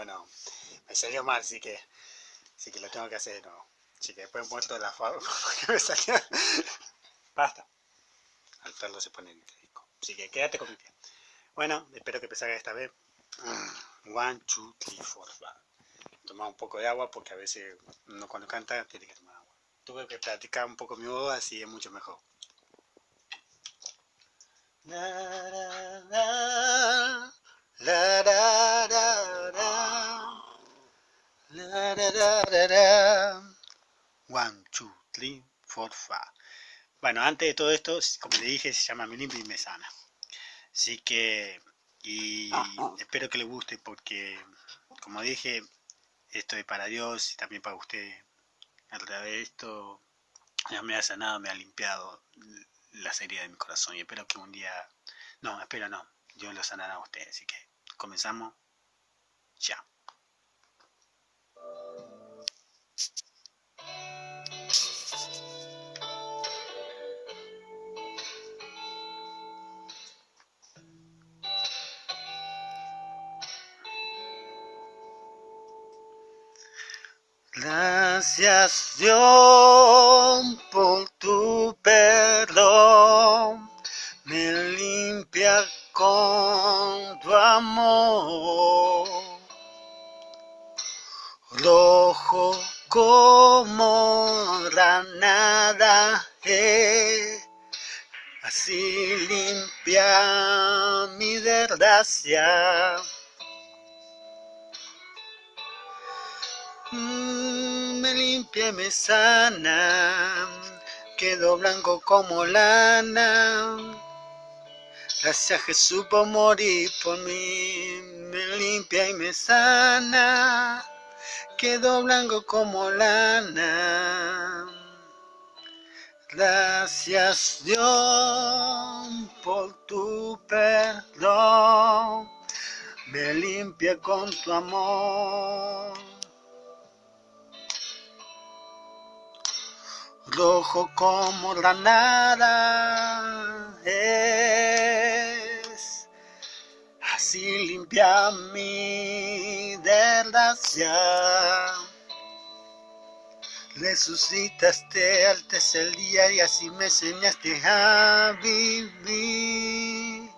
bueno, me salió mal, así que, así que lo tengo que hacer de nuevo. Así que después muerto de la forma porque me salió. Basta. Al perro se pone. Así que quédate con mi pie. Bueno, espero que te esta vez. Mm, one, two, three, four, five. Tomar un poco de agua porque a veces uno cuando canta tiene que tomar agua. Tuve que practicar un poco mi voz, así es mucho mejor. Bueno, antes de todo esto, como le dije, se llama Me Limpia y Me Sana. Así que, y espero que le guste porque, como dije, esto es para Dios y también para usted. A través de esto, ya me ha sanado, me ha limpiado las heridas de mi corazón y espero que un día, no, espero no, Dios lo sanará a usted. Así que comenzamos ya. Gracias Dios por tu perdón, me limpia con tu amor. Rojo como granada es, así limpia mi desgracia. Mm, me limpia y me sana, quedo blanco como lana. Gracias Jesús por morir por mí, me limpia y me sana, quedo blanco como lana. Gracias Dios por tu perdón, me limpia con tu amor. Rojo como la nada es. Así limpia mi desgracia. Resucitaste al tercer día y así me enseñaste a vivir.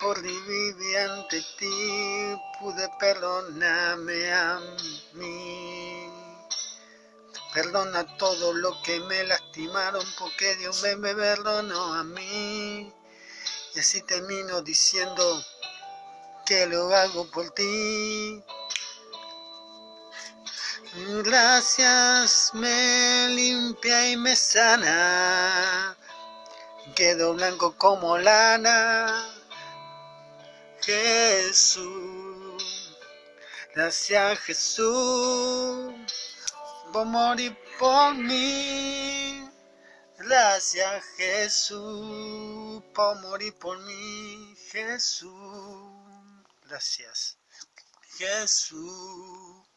Por vivir ante ti pude perdonarme a mí. Perdona todo lo que me lastimaron porque Dios me, me perdonó a mí. Y así termino diciendo que lo hago por ti. Gracias me limpia y me sana. Quedo blanco como lana. Jesús. Gracias Jesús por mí. Gracias Jesús por morir por mí, Jesús. Gracias Jesús.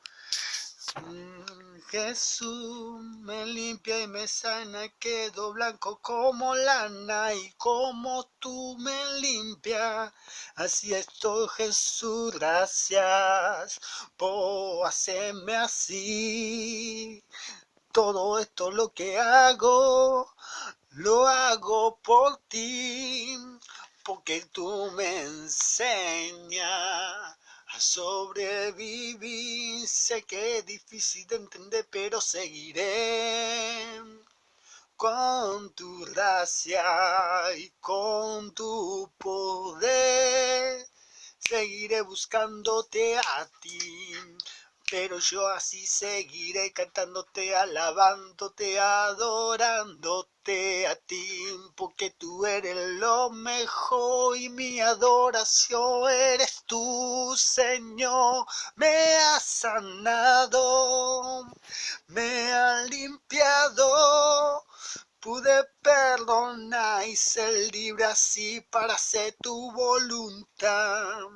Jesús me limpia y me sana, quedo blanco como lana y como tú me limpias. Así estoy Jesús, gracias por hacerme así. Todo esto lo que hago, lo hago por ti, porque tú me enseñas a sobrevivir. Sé que es difícil de entender, pero seguiré con tu gracia y con tu poder. Seguiré buscándote a ti pero yo así seguiré cantándote, alabándote, adorándote a ti, porque tú eres lo mejor y mi adoración eres tú, Señor. Me has sanado, me has limpiado, pude perdonar y ser libre así para hacer tu voluntad.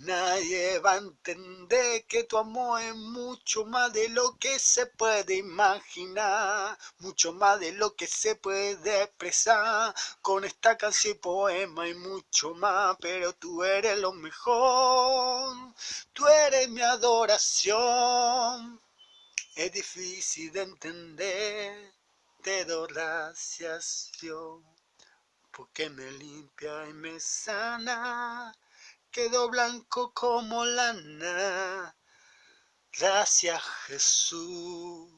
Nadie va a entender que tu amor es mucho más de lo que se puede imaginar, mucho más de lo que se puede expresar con esta canción y poema y mucho más, pero tú eres lo mejor, tú eres mi adoración. Es difícil de entender, te doy gracias Dios, porque me limpia y me sana quedó blanco como lana. Gracias Jesús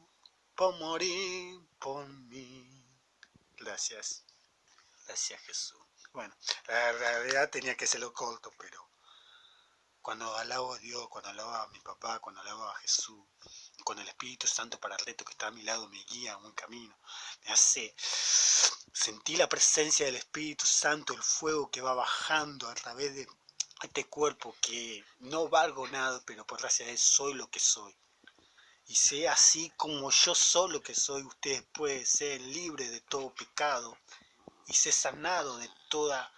por morir por mí. Gracias. Gracias Jesús. Bueno, la realidad tenía que ser lo corto, pero cuando alabo a Dios, cuando alabo a mi papá, cuando alabo a Jesús, cuando el Espíritu Santo para el reto que está a mi lado me guía a un camino, me hace sentir la presencia del Espíritu Santo, el fuego que va bajando a través de este cuerpo que no valgo nada, pero por gracia de Él soy lo que soy. Y sea así como yo soy lo que soy, ustedes pueden ser libres de todo pecado y ser sanado de toda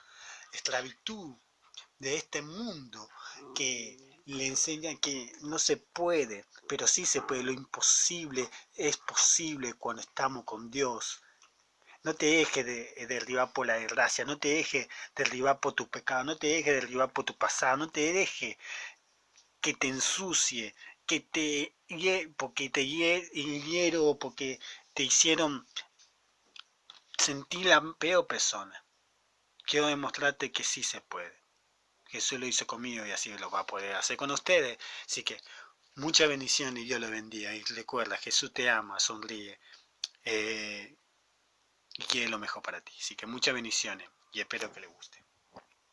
esclavitud de este mundo que le enseñan que no se puede, pero sí se puede, lo imposible es posible cuando estamos con Dios. No te dejes de, eh, derribar por la desgracia, no te dejes derribar por tu pecado, no te dejes derribar por tu pasado, no te dejes que te ensucie, que te porque te hiero, porque te hicieron sentir la peor persona. Quiero demostrarte que sí se puede. Jesús lo hizo conmigo y así lo va a poder hacer con ustedes. Así que mucha bendición y Dios lo bendiga. Y recuerda, Jesús te ama, sonríe. Eh, y quiere lo mejor para ti. Así que muchas bendiciones y espero que le guste.